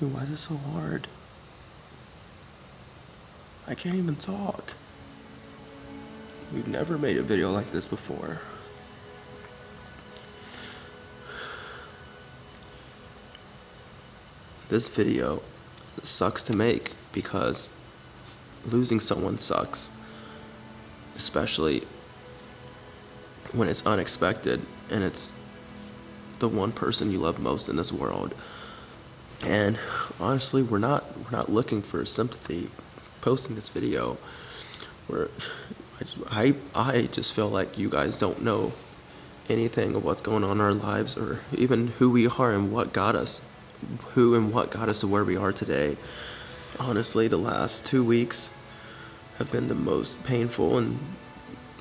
Dude, why is it so hard? I can't even talk. We've never made a video like this before. This video sucks to make because losing someone sucks. Especially when it's unexpected and it's the one person you love most in this world. And honestly, we're not we're not looking for sympathy posting this video. We're I just, I, I just feel like you guys don't know anything of what's going on in our lives or even who we are and what got us who and what got us to where we are today. Honestly, the last two weeks have been the most painful and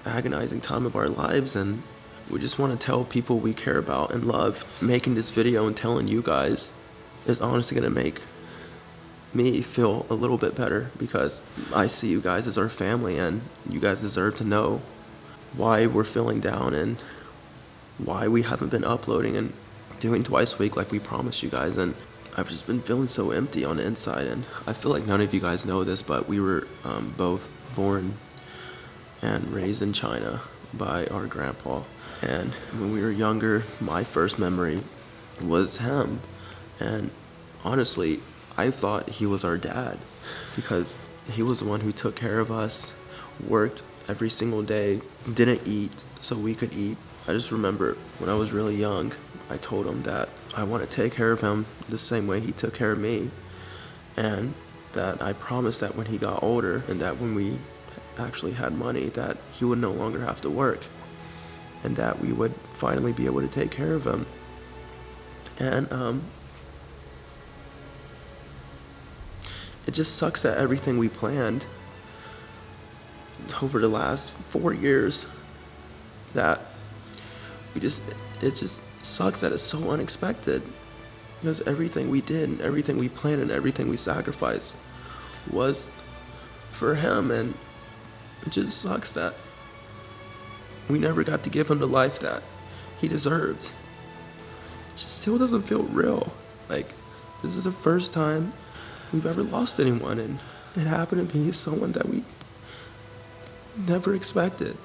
agonizing time of our lives and we just want to tell people we care about and love. Making this video and telling you guys is honestly going to make me feel a little bit better because I see you guys as our family and you guys deserve to know why we're feeling down and why we haven't been uploading and doing twice a week like we promised you guys. And I've just been feeling so empty on the inside and I feel like none of you guys know this but we were um, both born and raised in China by our grandpa. And when we were younger my first memory was him and honestly I thought he was our dad because he was the one who took care of us, worked every single day, didn't eat so we could eat. I just remember when I was really young, I told him that I want to take care of him the same way he took care of me. And that I promised that when he got older and that when we actually had money that he would no longer have to work and that we would finally be able to take care of him. And um, it just sucks that everything we planned over the last four years that we just it just sucks that it's so unexpected. Because everything we did and everything we planned and everything we sacrificed was for him. And it just sucks that we never got to give him the life that he deserved. It just still doesn't feel real. Like this is the first time we've ever lost anyone, and it happened to be someone that we never expected.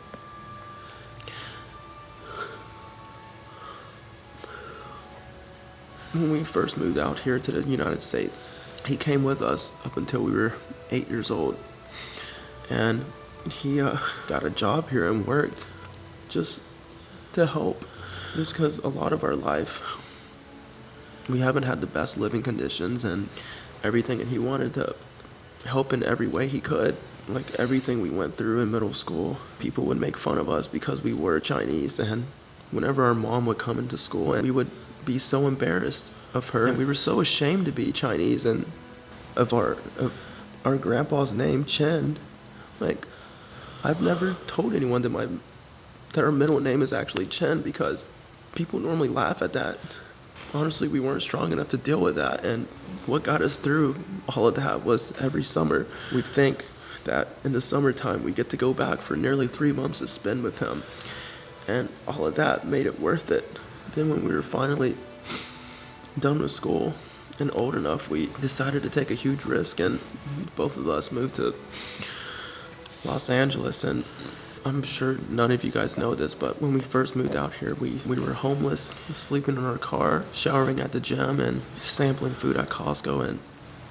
When we first moved out here to the United States, he came with us up until we were eight years old. And he uh, got a job here and worked just to help. Just because a lot of our life, we haven't had the best living conditions and everything and he wanted to help in every way he could. Like everything we went through in middle school, people would make fun of us because we were Chinese and whenever our mom would come into school and we would be so embarrassed of her and we were so ashamed to be Chinese and of our of our grandpa's name Chen like I've never told anyone that my that our middle name is actually Chen because people normally laugh at that honestly, we weren't strong enough to deal with that. And what got us through all of that was every summer, we'd think that in the summertime, we get to go back for nearly three months to spend with him. And all of that made it worth it. Then when we were finally done with school and old enough, we decided to take a huge risk and both of us moved to Los Angeles and I'm sure none of you guys know this, but when we first moved out here, we, we were homeless, sleeping in our car, showering at the gym, and sampling food at Costco. And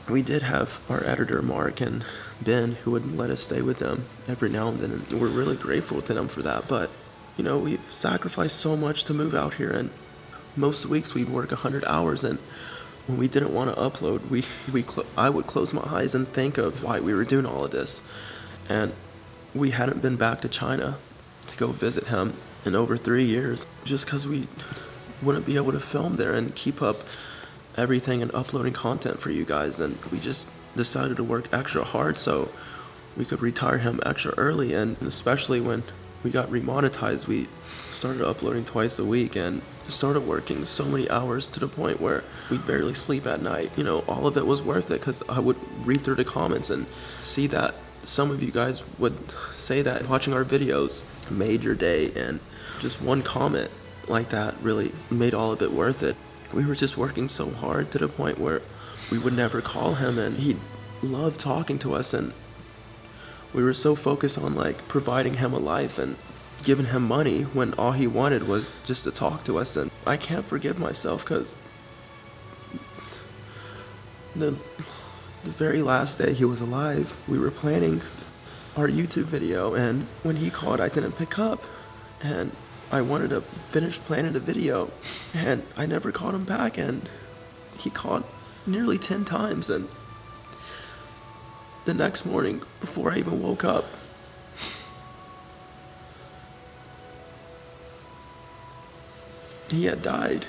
we did have our editor, Mark, and Ben, who would let us stay with them every now and then. And we're really grateful to them for that. But, you know, we've sacrificed so much to move out here. And most weeks we'd work 100 hours. And when we didn't want to upload, we, we I would close my eyes and think of why we were doing all of this. And we hadn't been back to China to go visit him in over three years just because we wouldn't be able to film there and keep up everything and uploading content for you guys. And we just decided to work extra hard so we could retire him extra early. And especially when we got remonetized, we started uploading twice a week and started working so many hours to the point where we barely sleep at night. You know, all of it was worth it because I would read through the comments and see that some of you guys would say that watching our videos made your day and just one comment like that really made all of it worth it. We were just working so hard to the point where we would never call him and he loved talking to us and we were so focused on like providing him a life and giving him money when all he wanted was just to talk to us and I can't forgive myself cuz the the very last day he was alive, we were planning our YouTube video and when he called I didn't pick up and I wanted to finish planning the video and I never called him back and he called nearly 10 times and the next morning before I even woke up he had died.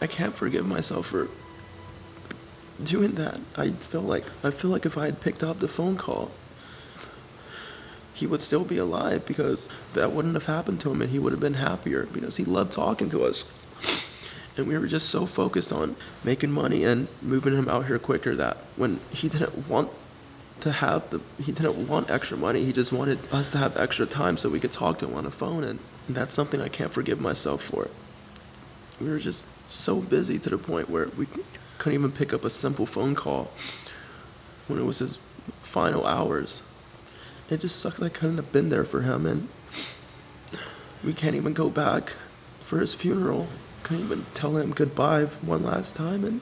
I can't forgive myself for doing that. I feel like I feel like if I had picked up the phone call he would still be alive because that wouldn't have happened to him and he would have been happier because he loved talking to us. And we were just so focused on making money and moving him out here quicker that when he didn't want to have the he didn't want extra money, he just wanted us to have extra time so we could talk to him on the phone and that's something I can't forgive myself for. We were just so busy to the point where we couldn't even pick up a simple phone call when it was his final hours it just sucks I couldn't have been there for him and we can't even go back for his funeral. Couldn't even tell him goodbye one last time and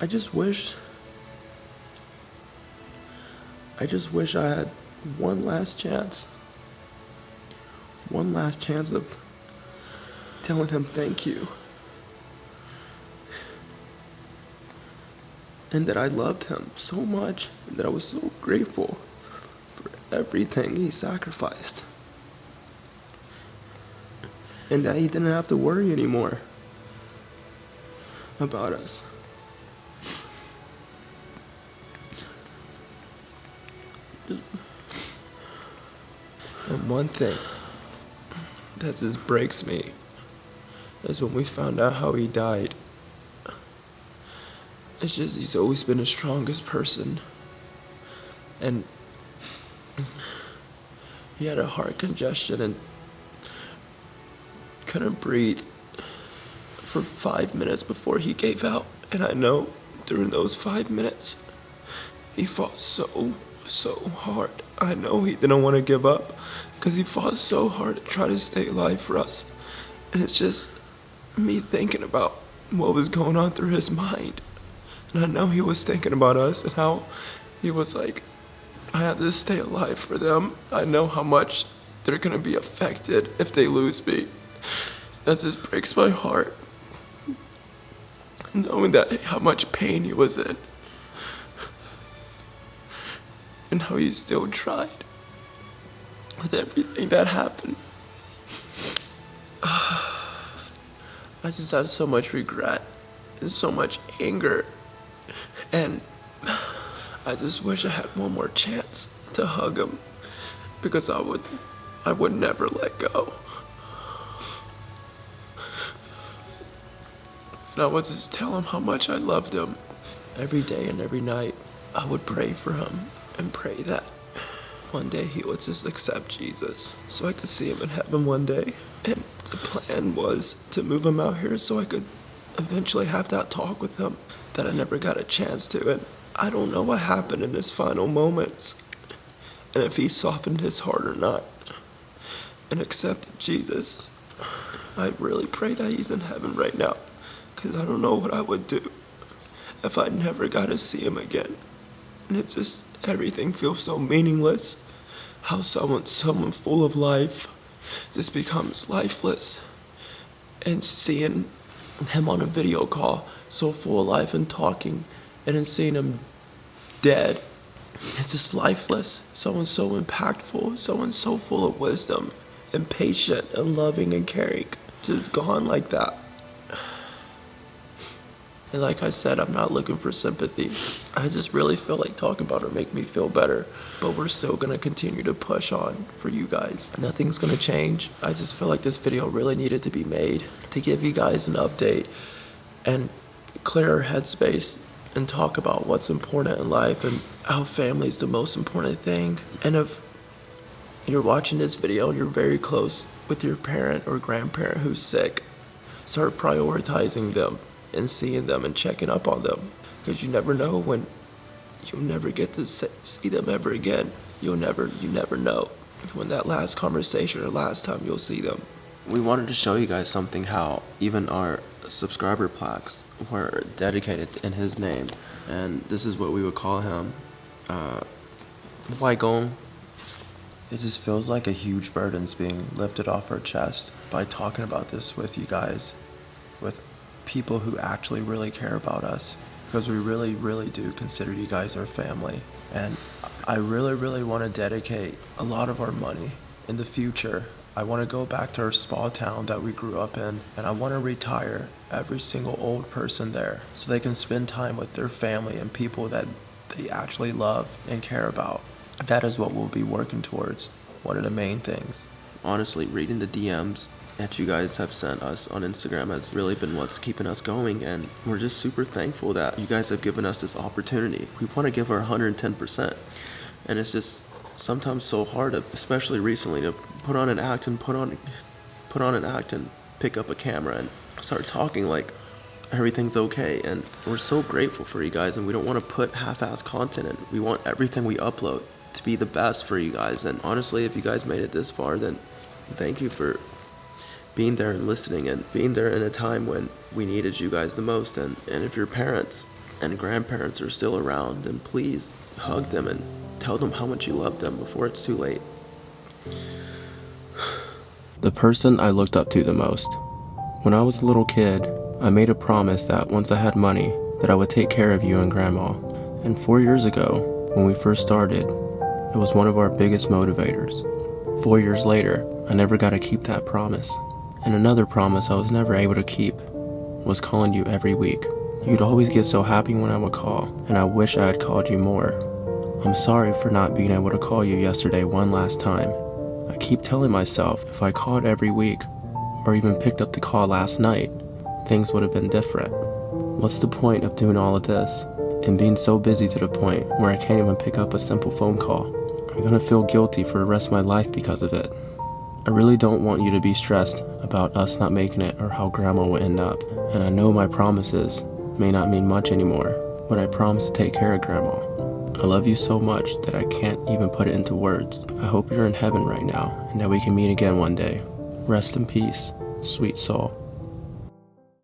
I just wish I just wish I had one last chance. One last chance of telling him thank you. And that I loved him so much and that I was so grateful for everything he sacrificed. And that he didn't have to worry anymore about us. And one thing that just breaks me is when we found out how he died. It's just he's always been the strongest person. And he had a heart congestion and couldn't breathe for five minutes before he gave out. And I know during those five minutes, he fought so, so hard. I know he didn't want to give up because he fought so hard to try to stay alive for us. And it's just me thinking about what was going on through his mind. And I know he was thinking about us and how he was like, I have to stay alive for them. I know how much they're gonna be affected if they lose me. That just breaks my heart. Knowing that how much pain he was in. And how he still tried with everything that happened. I just have so much regret and so much anger. And I just wish I had one more chance to hug him because I would I would never let go. And I would just tell him how much I loved him every day and every night. I would pray for him and pray that one day he would just accept Jesus so I could see him in heaven one day. And the plan was to move him out here so I could eventually have that talk with him that I never got a chance to. And I don't know what happened in his final moments and if he softened his heart or not and accepted Jesus. I really pray that he's in heaven right now because I don't know what I would do if I never got to see him again. And it just, everything feels so meaningless. How someone, someone full of life just becomes lifeless. And seeing him on a video call, so full of life and talking, and then seeing him dead. It's just lifeless. Someone so impactful, someone so full of wisdom and patient and loving and caring. Just gone like that. And like I said, I'm not looking for sympathy. I just really feel like talking about it make me feel better. But we're still gonna continue to push on for you guys. Nothing's gonna change. I just feel like this video really needed to be made to give you guys an update and clear our headspace and talk about what's important in life and how family is the most important thing. And if you're watching this video and you're very close with your parent or grandparent who's sick, start prioritizing them and seeing them and checking up on them. Because you never know when you'll never get to see them ever again. You'll never, you never know when that last conversation or last time you'll see them. We wanted to show you guys something how even our subscriber plaques were dedicated in his name. And this is what we would call him. Uh, Waigong. It just feels like a huge burden's being lifted off our chest by talking about this with you guys, with people who actually really care about us, because we really, really do consider you guys our family. And I really, really want to dedicate a lot of our money in the future. I want to go back to our small town that we grew up in, and I want to retire every single old person there so they can spend time with their family and people that they actually love and care about that is what we'll be working towards. One of the main things. Honestly, reading the DMs that you guys have sent us on Instagram has really been what's keeping us going, and we're just super thankful that you guys have given us this opportunity. We want to give our 110%, and it's just sometimes so hard, especially recently, to put on an act and put on, put on an act and pick up a camera and start talking like everything's okay. And we're so grateful for you guys, and we don't want to put half-ass content in. We want everything we upload to be the best for you guys. And honestly, if you guys made it this far, then thank you for being there and listening and being there in a time when we needed you guys the most. And, and if your parents and grandparents are still around, then please hug them and tell them how much you love them before it's too late. The person I looked up to the most. When I was a little kid, I made a promise that once I had money, that I would take care of you and grandma. And four years ago, when we first started, it was one of our biggest motivators. Four years later, I never got to keep that promise. And another promise I was never able to keep was calling you every week. You'd always get so happy when I would call, and I wish I had called you more. I'm sorry for not being able to call you yesterday one last time. I keep telling myself if I called every week, or even picked up the call last night, things would have been different. What's the point of doing all of this and being so busy to the point where I can't even pick up a simple phone call? I'm gonna feel guilty for the rest of my life because of it. I really don't want you to be stressed about us not making it or how grandma will end up. And I know my promises may not mean much anymore, but I promise to take care of grandma. I love you so much that I can't even put it into words. I hope you're in heaven right now and that we can meet again one day. Rest in peace, sweet soul.